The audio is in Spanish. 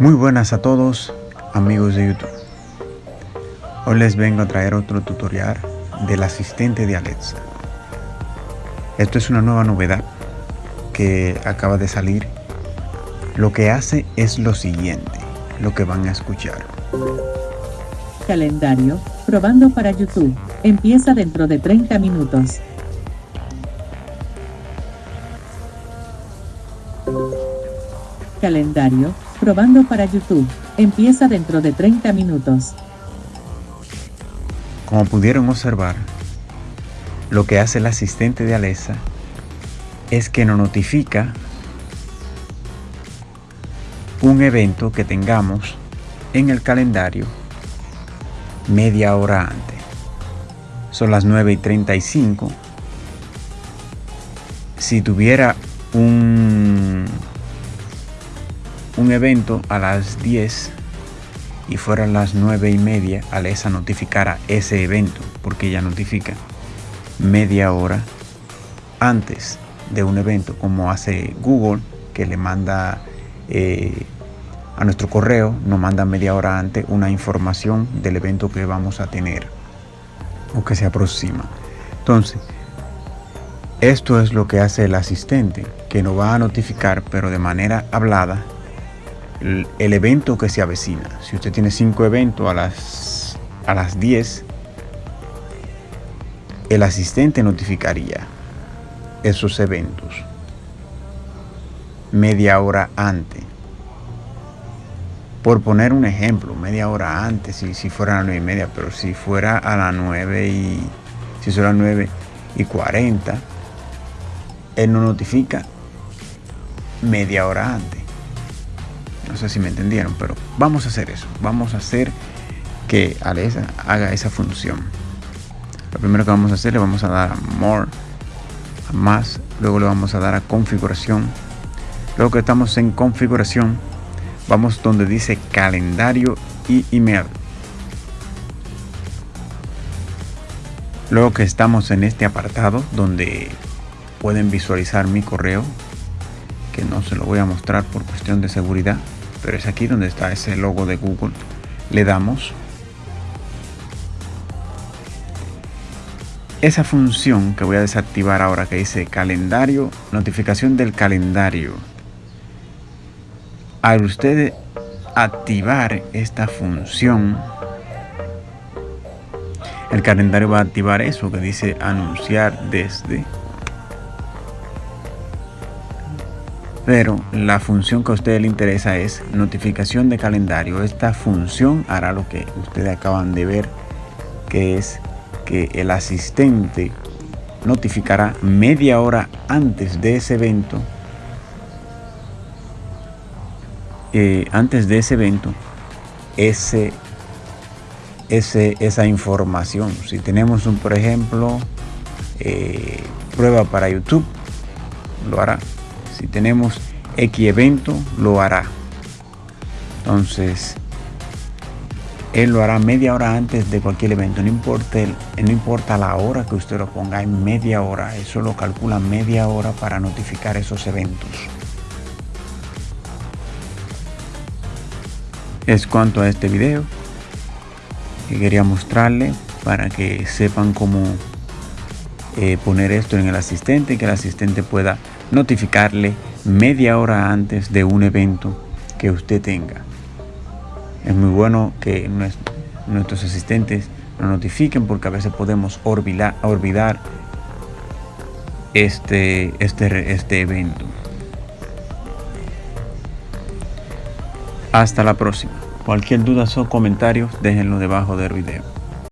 Muy buenas a todos amigos de YouTube. Hoy les vengo a traer otro tutorial del asistente de Alexa. Esto es una nueva novedad que acaba de salir. Lo que hace es lo siguiente, lo que van a escuchar. Calendario, probando para YouTube. Empieza dentro de 30 minutos. Calendario, probando para YouTube. Empieza dentro de 30 minutos. Como pudieron observar, lo que hace el asistente de Alexa es que nos notifica un evento que tengamos en el calendario media hora antes. Son las 9 y 35. Si tuviera un evento a las 10 y fueran las 9 y media, Alexa notificara ese evento, porque ella notifica media hora antes de un evento, como hace Google, que le manda eh, a nuestro correo, nos manda media hora antes una información del evento que vamos a tener o que se aproxima. Entonces, esto es lo que hace el asistente, que nos va a notificar, pero de manera hablada, el, evento que se avecina. Si usted tiene cinco eventos a las, a las 10, el asistente notificaría esos eventos media hora antes. Por poner un ejemplo, media hora antes, si, si fuera a las 9 y media, pero si fuera a las 9 y si son las 9 y 40, él nos notifica media hora antes. No sé si me entendieron, pero vamos a hacer eso. Vamos a hacer que Alexa haga esa función. Lo primero que vamos a hacer, le vamos a dar a More, a más, luego le vamos a dar a Configuración. Luego que estamos en Configuración, vamos donde dice Calendario y Email. Luego que estamos en este apartado donde pueden visualizar mi correo, que no se lo voy a mostrar por cuestión de seguridad, pero es aquí donde está ese logo de Google. Le damos esa función que voy a desactivar ahora que dice calendario, notificación del calendario. Al usted activar esta función, el calendario va a activar eso que dice anunciar desde pero la función que a usted le interesa es notificación de calendario. Esta función hará lo que ustedes acaban de ver, que es que el asistente notificará media hora antes de ese evento, eh, antes de ese evento, ese, ese, esa información. Si tenemos un, por ejemplo, eh, prueba para YouTube, lo hará si tenemos X evento, lo hará. Entonces, él lo hará media hora antes de cualquier evento. No importa, no importa la hora que usted lo ponga, en media hora. Eso lo calcula media hora para notificar esos eventos. Es cuanto a este video que quería mostrarle para que sepan cómo eh, poner esto en el asistente, que el asistente pueda notificarle media hora antes de un evento que usted tenga. Es muy bueno que nuestros asistentes nos notifiquen porque a veces podemos olvidar, olvidar este, este, este evento. Hasta la próxima. Cualquier duda o comentarios déjenlo debajo del video.